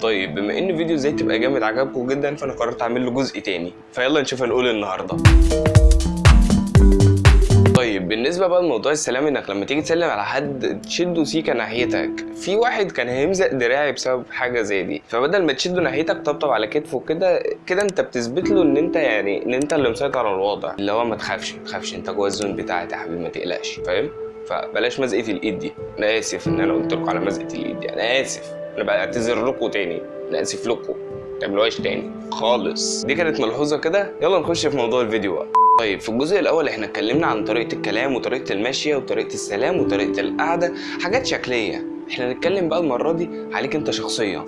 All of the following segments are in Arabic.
طيب بما إن فيديو إزاي تبقى جامد عجبكم جدا فأنا قررت أعمل له جزء تاني. فيلا نشوف هنقول إيه النهارده. طيب بالنسبة بقى لموضوع السلام إنك لما تيجي تسلم على حد تشده سيكة ناحيتك. في واحد كان هيمزق دراعي بسبب حاجة زي دي. فبدل ما تشده ناحيتك طبطب على كتفه كده كده أنت بتثبت له إن أنت يعني إن أنت اللي مسيطر على الوضع. اللي هو ما تخافش ما تخافش أنت جوه الزون بتاعتي يا حبيبي ما تقلقش. فاهم؟ فبلاش مزقة الإيد دي. أنا آسف إن أنا قلت لكم على مزقة الإيد دي. أنا آسف. أنا بعتذر لكم تاني. أنا اسف لكم. ما تعملوهاش تاني. خالص. دي كانت ملحوظة كده؟ يلا نخش في موضوع الفيديو بقى. طيب في الجزء الأول إحنا اتكلمنا عن طريقة الكلام وطريقة المشيه وطريقة السلام وطريقة القعدة. حاجات شكلية. إحنا هنتكلم بقى المرة دي عليك انت شخصيا.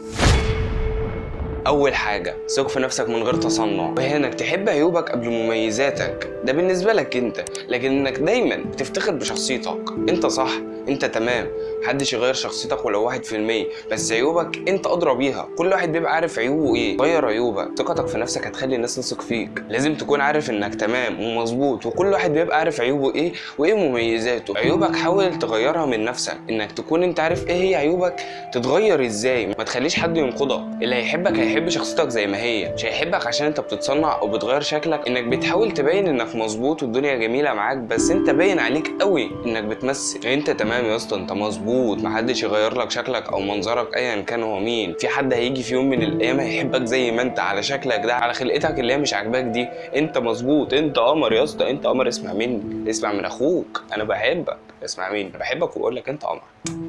أول حاجة ثق في نفسك من غير تصنع. وهي إنك تحب عيوبك قبل مميزاتك. ده بالنسبة لك انت. لكن إنك دايما بتفتخر بشخصيتك. انت صح انت تمام. محدش يغير شخصيتك ولو واحد في المية. بس عيوبك انت أدرى بيها. كل واحد بيبقى عارف عيوبه إيه. غير عيوبك. ثقتك في نفسك هتخلي الناس تثق فيك. لازم تكون عارف انك تمام ومظبوط. وكل واحد بيبقى عارف عيوبه إيه وايه مميزاته. عيوبك حاول تغيرها من نفسك. انك تكون انت عارف إيه هي عيوبك. تتغير إزاي. ما تخليش حد ينقضك. اللي هيحبك هيحب شخصيتك زي ما هي. مش هيحبك عشان انت بتتصنع أو بتغير شكلك. انك بتحاول تبين انك مظبوط والدنيا جميلة معاك. بس انت باين عليك قوي انك بتمثل. انت تمام يا اسطى انت مظبوط. محدش يغير لك شكلك أو منظرك ايا كان هو مين. في حد هيجي في يوم من الأيام هيحبك زي ما أنت على شكلك ده على خلقتك اللي هي مش عاجباك دي. أنت مظبوط أنت قمر يا اسطى أنت قمر. اسمع مني اسمع من أخوك. أنا بحبك. اسمع مني بحبك وأقول لك أنت قمر.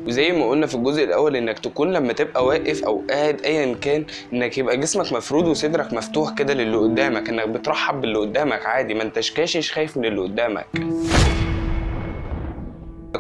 وزي ما قلنا في الجزء الأول إنك تكون لما تبقى واقف أو قاعد ايا كان إنك يبقى جسمك مفرود وصدرك مفتوح كده للي قدامك إنك بترحب باللي قدامك عادي. ما أنتش كاشش خايف من اللي قدامك.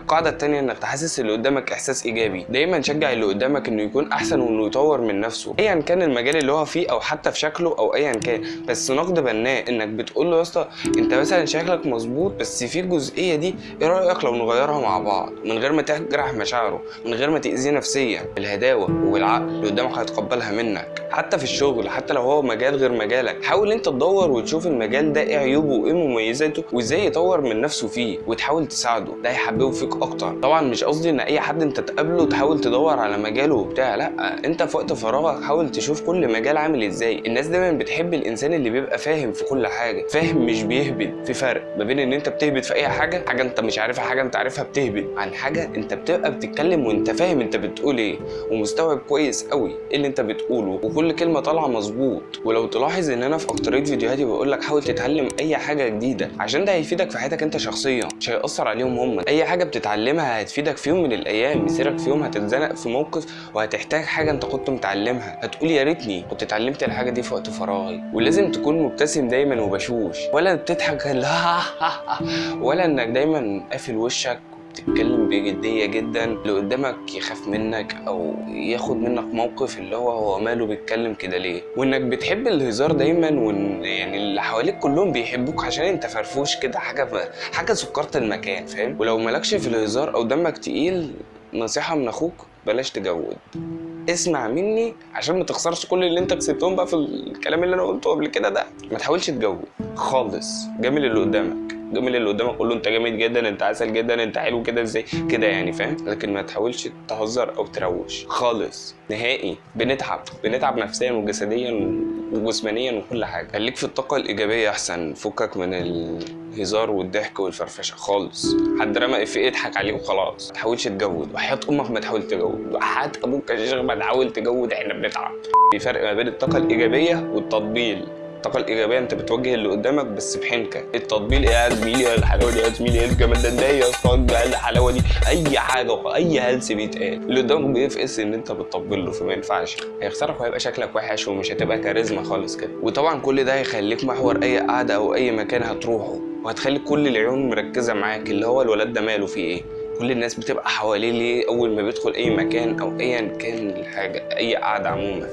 القاعدة التانية إنك تحسس اللي قدامك إحساس إيجابي. دايما شجع اللي قدامك إنه يكون أحسن وإنه يطور من نفسه ايا كان المجال اللي هو فيه أو حتى في شكله أو ايا كان. بس نقد بناء إنك بتقول له يا اسطى أنت مثلا شكلك مظبوط بس في الجزئية دي إيه رأيك لو نغيرها مع بعض؟ من غير ما تجرح مشاعره من غير ما تأذيه نفسيا. بالهداوة وبالعقل اللي قدامك هيتقبلها منك. حتى في الشغل حتى لو هو مجال غير مجالك. حاول إنت تدور وتشوف المجال ده إيه عيوبه وإيه مميزاته وإزاي يطور من نفسه فيه وتحاول تساعده. ده هيحببه فيك أكتر. طبعا مش قصدي إن أي حد أنت تقابله تحاول تدور على مجاله وبتاع لأ أنت في وقت فراغك حاول تشوف كل مجال عامل إزاي. الناس دايما بتحب الإنسان اللي بيبقى فاهم في كل حاجة فاهم مش بيهبد في فرق ما بين إن أنت بتهبد في أي حاجة حاجة أنت مش عارفها حاجة أنت عارفها بتهبد عن حاجة أنت بتبقى بتتكلم وأنت فاهم أنت بتقول إيه ومستوعب كويس قوي إيه اللي أنت بتقوله. وكل كلمة طالعة مظبوط. ولو تلاحظ إن أنا في أكترية فيديوهاتي بقول لك حاول تتعلم أي حاجة جديدة عشان ده هيفيدك في حياتك أنت شخصيا مش هيأثر عليهم هم. أي حاجة بتتعلمها هتفيدك في يوم من الأيام مسيرك في يوم هتتزنق في موقف وهتحتاج حاجة أنت كنت متعلمها. هتقول يا ريتني كنت اتعلمت الحاجة دي في وقت فراغي. ولازم تكون مبتسم دايما وبشوش. ولا بتضحك لا. ولا إنك دايما قافل وشك. بتتكلم بجدية جدا اللي قدامك يخاف منك أو ياخد منك موقف اللي هو هو ماله بيتكلم كده ليه؟ وإنك بتحب الهزار دايما وإن يعني اللي حواليك كلهم بيحبوك عشان أنت فرفوش كده حاجة حاجة سكرت المكان فاهم؟ ولو مالكش في الهزار أو دمك تقيل نصيحة من أخوك بلاش تجود. اسمع مني عشان ما تخسرش كل اللي أنت كسبتهم بقى في الكلام اللي أنا قلته قبل كده ده. ما تحاولش تجود خالص. جامل اللي قدامك. جامل اللي قدامك قول له انت جامد جدا انت عسل جدا انت حلو كده إزاي؟ كده يعني فاهم؟ لكن ما تحاولش تهزر أو تروش خالص نهائي. بنتعب بنتعب نفسيا وجسديا وجسمانيا وكل حاجة. خليك في الطاقة الإيجابية أحسن فكك من الهزار والضحك والفرفشة خالص. حد رمى إفيه اضحك عليه وخلاص. ما تحاولش تجود. وحياة أمك ما تحاول تجود. وحياة أبوك يا شيخ ما تحاول تجود. إحنا بنتعب. في فرق ما بين الطاقة الإيجابية والتطبيل. الطاقة الإيجابية أنت بتوجه اللي قدامك بس بحنكة. التطبيل إيه يا زميلي الحلاوة دي يا زميلي إيه الجمال ده؟ ده يا اسطى الحلاوة دي؟ أي حاجة أي هلس بيتقال. اللي قدامك بيفقس إن أنت بتطبل له فما ينفعش. هيخسرك وهيبقى شكلك وحش ومش هتبقى كاريزما خالص كده. وطبعا كل ده هيخليك محور أي قعدة أو أي مكان هتروحه. وهتخلي كل العيون مركزة معاك. اللي هو الولد ده ماله فيه إيه؟ كل الناس بتبقى حواليه ليه أول ما بيدخل أي مكان أو ايا كان الحاجة أي قعدة عموما.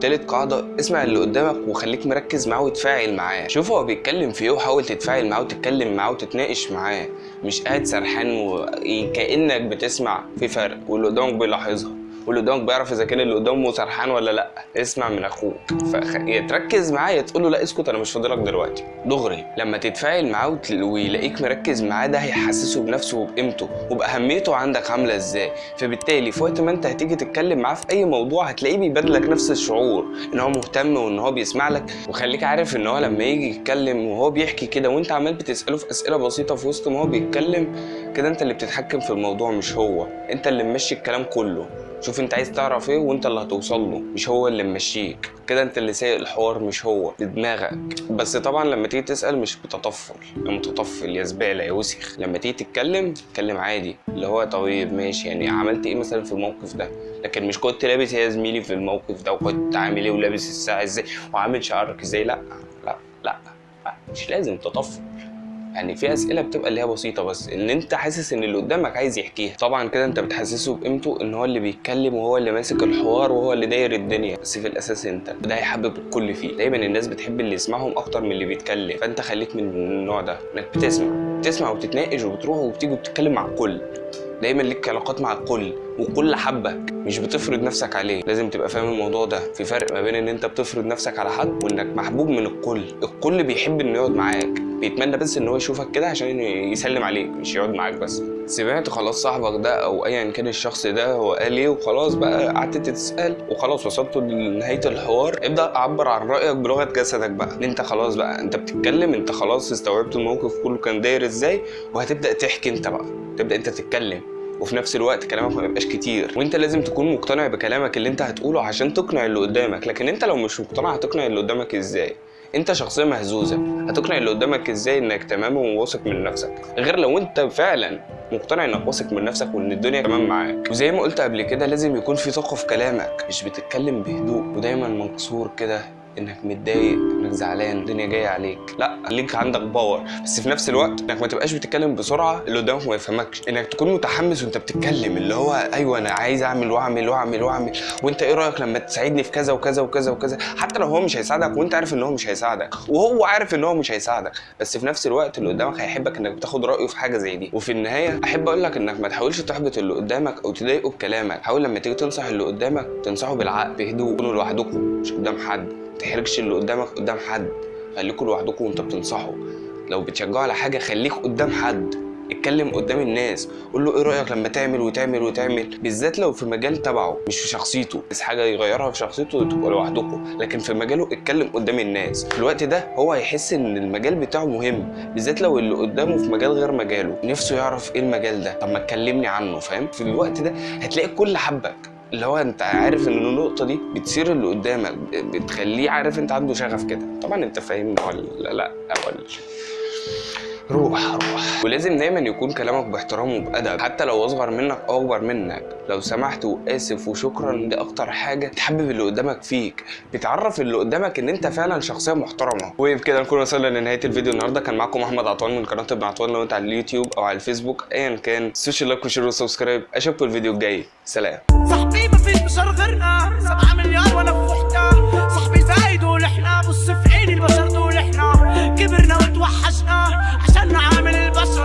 تالت قاعدة اسمع اللي قدامك وخليك مركز معاه وتفاعل معاه. شوف هو بيتكلم في إيه وحاول تتفاعل معاه وتتكلم معاه وتتناقش معاه. مش قاعد سرحان وكأنك بتسمع في فرق واللي قدامك بيلاحظها. واللي قدامك بيعرف إذا كان اللي قدامه سرحان ولا لأ. اسمع من أخوك. فخ... يا تركز معاه يا تقول له لا اسكت أنا مش فاضلك دلوقتي. دغري لما تتفاعل معاه. ويلاقيك مركز معاه ده هيحسسه بنفسه وبقيمته وبأهميته عندك عاملة إزاي. فبالتالي في وقت ما أنت هتيجي تتكلم معاه في أي موضوع هتلاقيه بيبادلك نفس الشعور إن هو مهتم وإن هو بيسمع لك. وخليك عارف إن هو لما يجي يتكلم وهو بيحكي كده وأنت عمال بتسأله في أسئلة بسيطة في وسط ما هو بيتكلم كده أنت اللي بتتحكم في الموضوع مش هو. أنت اللي ممشي الكلام كله. شوف انت عايز تعرف إيه وانت اللي هتوصل له مش هو اللي ممشيك. كده انت اللي سايق الحوار مش هو بدماغك بس طبعا لما تيجي تسأل مش بتطفل. يا متطفل يا زبالة يا وسخ. لما تيجي تتكلم اتكلم عادي. اللي هو طيب ماشي. يعني عملت إيه مثلا في الموقف ده؟ لكن مش كنت لابس يا زميلي في الموقف ده وكنت عامل إيه ولابس الساعة إزاي وعامل شعرك إزاي؟ لا لا لا, لا. مش لازم تطفل. يعني في أسئلة بتبقى اللي هي بسيطة بس إن أنت حاسس إن اللي قدامك عايز يحكيها. طبعا كده أنت بتحسسه بقيمته إن هو اللي بيتكلم وهو اللي ماسك الحوار وهو اللي داير الدنيا. بس في الأساس أنت ده هيحبب الكل فيه. دايما الناس بتحب اللي يسمعهم أكتر من اللي بيتكلم. فأنت خليك من النوع ده إنك بتسمع. بتسمع وبتتناقش وبتروح وبتيجي وبتتكلم مع الكل. دايما ليك علاقات مع الكل والكل حبك مش بتفرض نفسك عليه. لازم تبقى فاهم الموضوع ده. في فرق ما بين إن أنت بتفرض نفسك على حد وإنك محبوب من الكل. الكل بيحب إنه يقعد معاك. بيتمنى بس إن هو يشوفك كده عشان يسلم عليك مش يقعد معاك بس. سمعت خلاص صاحبك ده أو ايا كان الشخص ده هو قال إيه وخلاص بقى قعدت تتسال وخلاص وصلت لنهاية الحوار. ابدأ عبر عن رأيك بلغة جسدك بقى. ان أنت خلاص بقى أنت بتتكلم أنت خلاص استوعبت الموقف كله كان داير إزاي وهتبدأ تحكي أنت بقى. تبدأ أنت تتكلم وفي نفس الوقت كلامك ما يبقاش كتير. وأنت لازم تكون مقتنع بكلامك اللي أنت هتقوله عشان تقنع اللي قدامك. لكن أنت لو مش مقتنع هتقنع اللي قدامك إزاي؟ انت شخصية مهزوزة. هتقنع اللي قدامك إزاي انك تمام وواثق من نفسك؟ غير لو انت فعلا مقتنع انك واثق من نفسك وان الدنيا تمام معاك. وزي ما قلت قبل كده لازم يكون في ثقة في كلامك مش بتتكلم بهدوء ودايما منصور كده. إنك متضايق إنك زعلان الدنيا جاية عليك. لا خليك عندك باور. بس في نفس الوقت إنك ما تبقاش بتتكلم بسرعة اللي قدامك ما يفهمكش. إنك تكون متحمس وأنت بتتكلم اللي هو أيوه أنا عايز أعمل وأعمل وأعمل وأعمل. وأنت إيه رأيك لما تساعدني في كذا وكذا وكذا وكذا؟ حتى لو هو مش هيساعدك وأنت عارف إن هو مش هيساعدك وهو عارف إن هو مش هيساعدك. بس في نفس الوقت اللي قدامك هيحبك إنك بتاخد رأيه في حاجة زي دي. وفي النهاية أحب أقول لك إنك ما تحاولش تحبط اللي قدامك أو تضايقه بكلامك. حاول لما تيجي تنصح اللي قدامك تنصحه بالعقل بهدوء لوحدكم مش قدام حد. تحرجش اللي قدامك قدام حد خليكوا لوحدكم وانت بتنصحه لو بتشجعه على حاجة خليك قدام حد اتكلم قدام الناس. قول له إيه رأيك لما تعمل وتعمل وتعمل؟ بالذات لو في مجال تبعه مش في شخصيته. بس حاجة يغيرها في شخصيته تبقى لوحدكم. لكن في مجاله اتكلم قدام الناس. في الوقت ده هو هيحس إن المجال بتاعه مهم. بالذات لو اللي قدامه في مجال غير مجاله. نفسه يعرف إيه المجال ده. طب ما تكلمني عنه فاهم؟ في الوقت ده هتلاقي الكل حبك. اللي هو انت عارف ان النقطة دي بتصير اللي قدامك بتخليه عارف انت عنده شغف كده. طبعا انت فاهمني ولا لا ولا روح روح. ولازم دايما يكون كلامك باحترام وبأدب. حتى لو أصغر منك أو أكبر منك. لو سمحت وآسف وشكرا دي أكتر حاجة تحبب اللي قدامك فيك. بتعرف اللي قدامك إن أنت فعلا شخصية محترمة. وبكده نكون وصلنا لنهاية الفيديو النهارده. كان معاكم أحمد عطوان من قناة ابن عطوان. لو أنت على اليوتيوب أو على الفيسبوك ايا كان social like و share و subscribe. أشوفكم الفيديو الجاي. سلام. صاحبي ما فيش بشر غيرنا. سبعة مليار وأنا في وحدة كبرنا وتوحشنا عشان نعرف